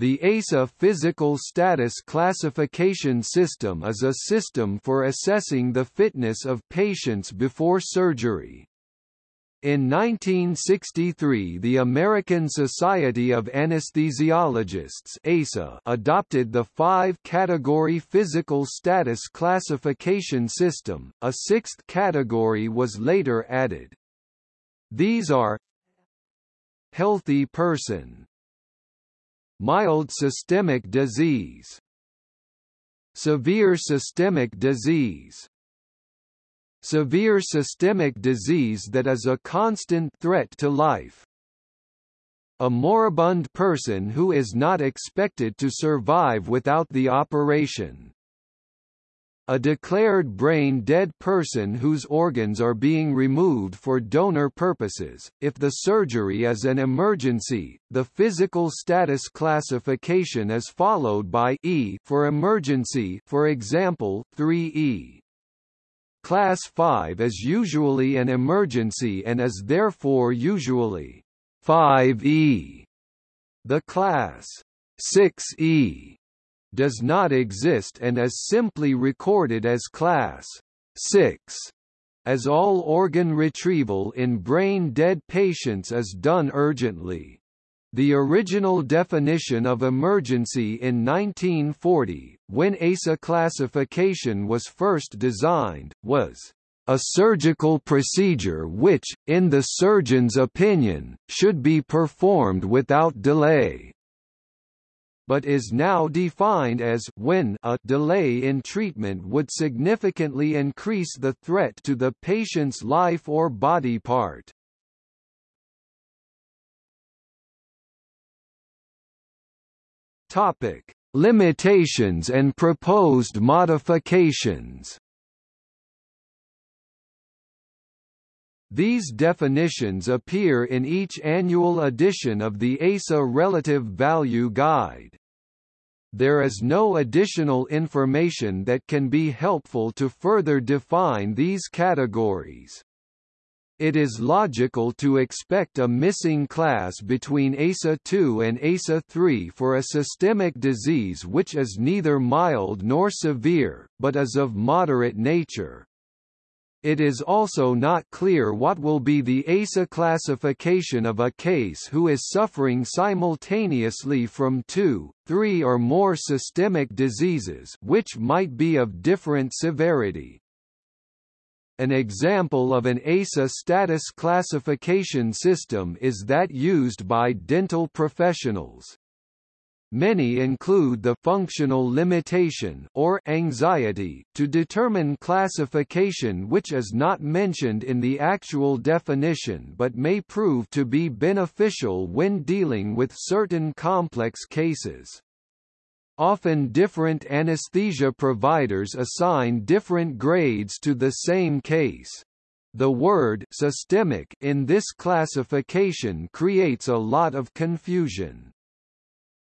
The ASA physical status classification system is a system for assessing the fitness of patients before surgery. In 1963 the American Society of Anesthesiologists ASA adopted the five-category physical status classification system, a sixth category was later added. These are Healthy person Mild systemic disease Severe systemic disease Severe systemic disease that is a constant threat to life. A moribund person who is not expected to survive without the operation a declared brain-dead person whose organs are being removed for donor purposes. If the surgery is an emergency, the physical status classification is followed by E for emergency for example, 3E. Class 5 is usually an emergency and is therefore usually 5E. The class 6E does not exist and is simply recorded as class 6 as all organ retrieval in brain-dead patients is done urgently. The original definition of emergency in 1940, when ASA classification was first designed, was a surgical procedure which, in the surgeon's opinion, should be performed without delay but is now defined as when a delay in treatment would significantly increase the threat to the patient's life or body part. Topic: Limitations and proposed modifications. These definitions appear in each annual edition of the ASA Relative Value Guide there is no additional information that can be helpful to further define these categories. It is logical to expect a missing class between ASA2 and ASA3 for a systemic disease which is neither mild nor severe, but is of moderate nature. It is also not clear what will be the ASA classification of a case who is suffering simultaneously from two, three or more systemic diseases which might be of different severity. An example of an ASA status classification system is that used by dental professionals. Many include the functional limitation or anxiety to determine classification which is not mentioned in the actual definition but may prove to be beneficial when dealing with certain complex cases. Often different anesthesia providers assign different grades to the same case. The word systemic in this classification creates a lot of confusion.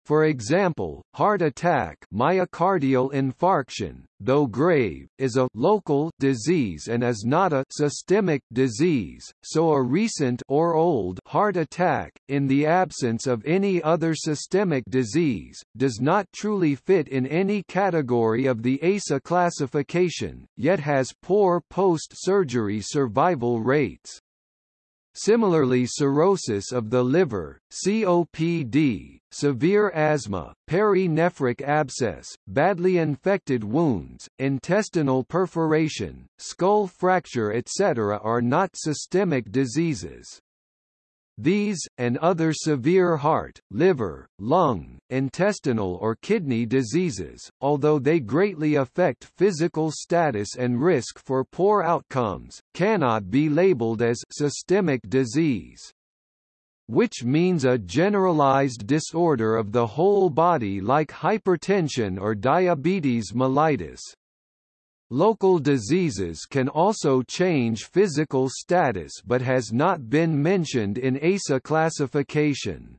For example, heart attack myocardial infarction, though grave, is a local disease and is not a systemic disease, so a recent or old heart attack, in the absence of any other systemic disease, does not truly fit in any category of the ASA classification, yet has poor post-surgery survival rates. Similarly cirrhosis of the liver, COPD, severe asthma, perinephric abscess, badly infected wounds, intestinal perforation, skull fracture etc. are not systemic diseases. These, and other severe heart, liver, lung, intestinal or kidney diseases, although they greatly affect physical status and risk for poor outcomes, cannot be labeled as systemic disease which means a generalized disorder of the whole body like hypertension or diabetes mellitus. Local diseases can also change physical status but has not been mentioned in ASA classification.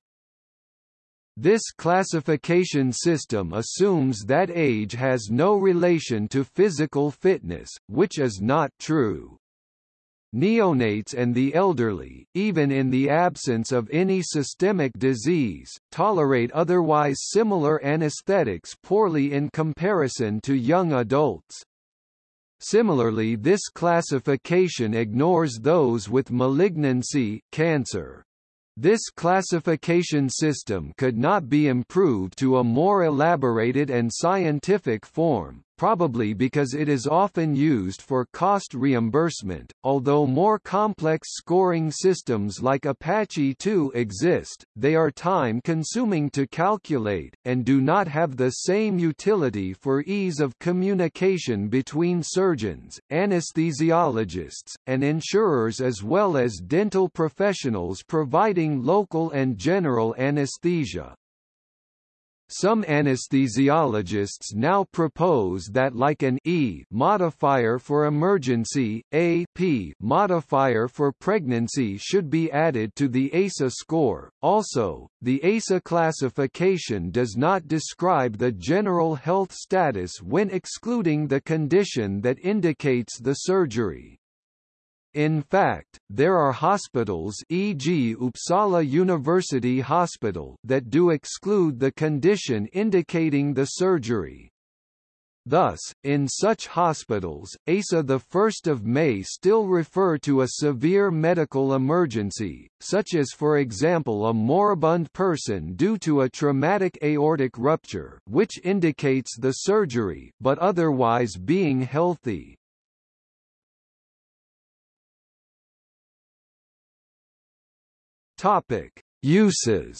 This classification system assumes that age has no relation to physical fitness, which is not true. Neonates and the elderly, even in the absence of any systemic disease, tolerate otherwise similar anesthetics poorly in comparison to young adults. Similarly this classification ignores those with malignancy cancer. This classification system could not be improved to a more elaborated and scientific form, probably because it is often used for cost reimbursement. Although more complex scoring systems like Apache 2 exist, they are time consuming to calculate, and do not have the same utility for ease of communication between surgeons, anesthesiologists, and insurers as well as dental professionals providing local and general anesthesia. Some anesthesiologists now propose that like an E modifier for emergency, a P modifier for pregnancy should be added to the ASA score. Also, the ASA classification does not describe the general health status when excluding the condition that indicates the surgery. In fact, there are hospitals e.g. Uppsala University Hospital that do exclude the condition indicating the surgery. Thus, in such hospitals, ASA 1 May still refer to a severe medical emergency, such as for example a moribund person due to a traumatic aortic rupture which indicates the surgery but otherwise being healthy. Topic: Uses.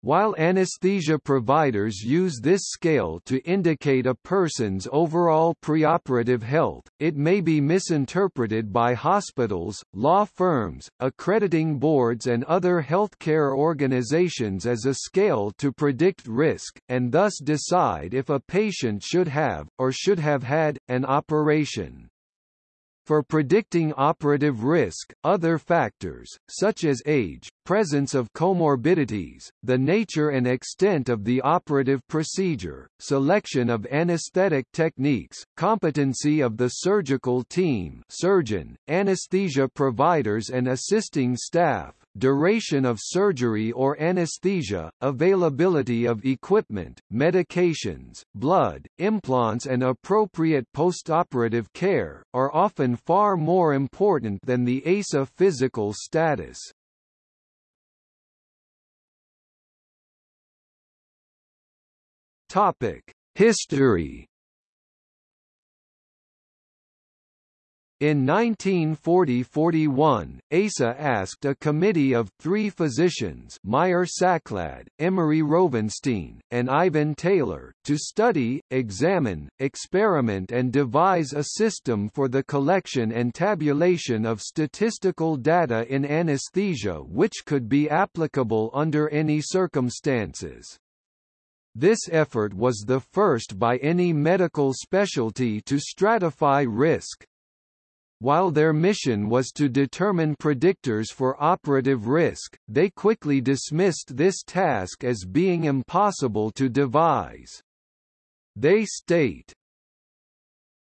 While anesthesia providers use this scale to indicate a person's overall preoperative health, it may be misinterpreted by hospitals, law firms, accrediting boards and other healthcare organizations as a scale to predict risk, and thus decide if a patient should have, or should have had, an operation. For predicting operative risk, other factors, such as age, presence of comorbidities, the nature and extent of the operative procedure, selection of anesthetic techniques, competency of the surgical team surgeon, anesthesia providers and assisting staff, duration of surgery or anesthesia, availability of equipment, medications, blood, implants and appropriate postoperative care, are often far more important than the ASA physical status. History In 1940–41, ASA asked a committee of three physicians Meyer Saklad, Emery Rovenstine, and Ivan Taylor, to study, examine, experiment and devise a system for the collection and tabulation of statistical data in anesthesia which could be applicable under any circumstances. This effort was the first by any medical specialty to stratify risk, while their mission was to determine predictors for operative risk, they quickly dismissed this task as being impossible to devise. They state,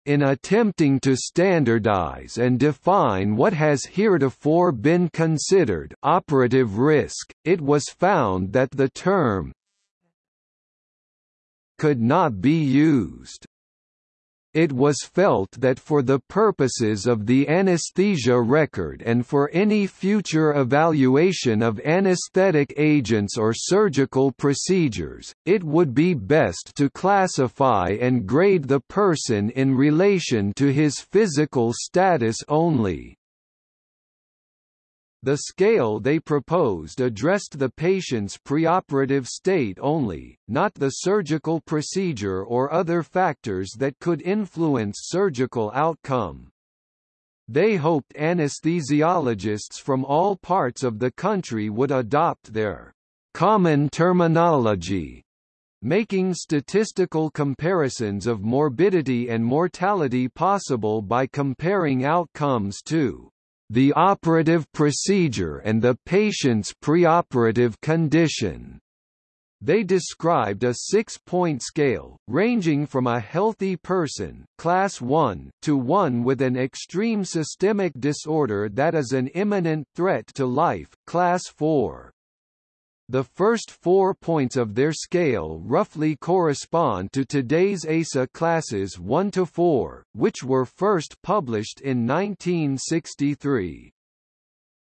in attempting to standardize and define what has heretofore been considered operative risk, it was found that the term could not be used. It was felt that for the purposes of the anesthesia record and for any future evaluation of anesthetic agents or surgical procedures, it would be best to classify and grade the person in relation to his physical status only. The scale they proposed addressed the patient's preoperative state only, not the surgical procedure or other factors that could influence surgical outcome. They hoped anesthesiologists from all parts of the country would adopt their common terminology, making statistical comparisons of morbidity and mortality possible by comparing outcomes to the operative procedure and the patient's preoperative condition. They described a six-point scale, ranging from a healthy person class 1 to one with an extreme systemic disorder that is an imminent threat to life class 4. The first four points of their scale roughly correspond to today's ASA classes 1 to 4, which were first published in 1963.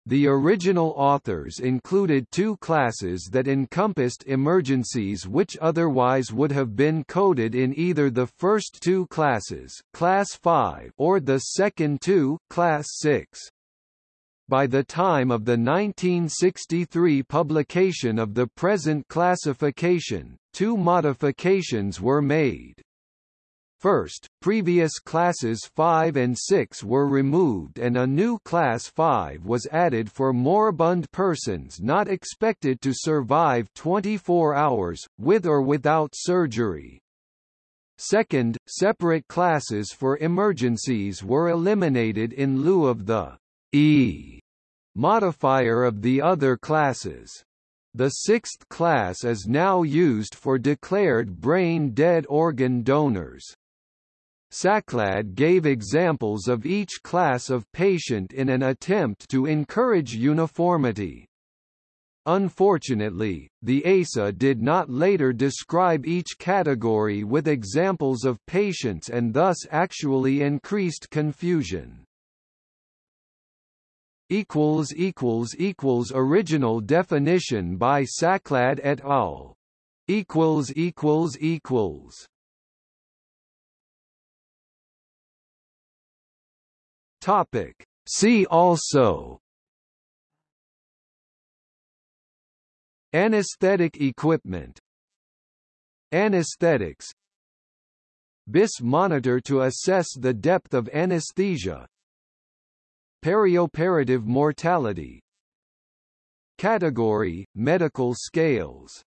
The original authors included two classes that encompassed emergencies which otherwise would have been coded in either the first two classes class 5 or the second two class 6. By the time of the 1963 publication of the present classification, two modifications were made. First, previous classes 5 and 6 were removed and a new class 5 was added for moribund persons not expected to survive 24 hours, with or without surgery. Second, separate classes for emergencies were eliminated in lieu of the E modifier of the other classes. The sixth class is now used for declared brain-dead organ donors. Saklad gave examples of each class of patient in an attempt to encourage uniformity. Unfortunately, the ASA did not later describe each category with examples of patients and thus actually increased confusion. Original definition by Saklad et al. Topic. See also. Anesthetic equipment. Anesthetics. BIS monitor to assess the depth of anesthesia Perioperative mortality. Category, medical scales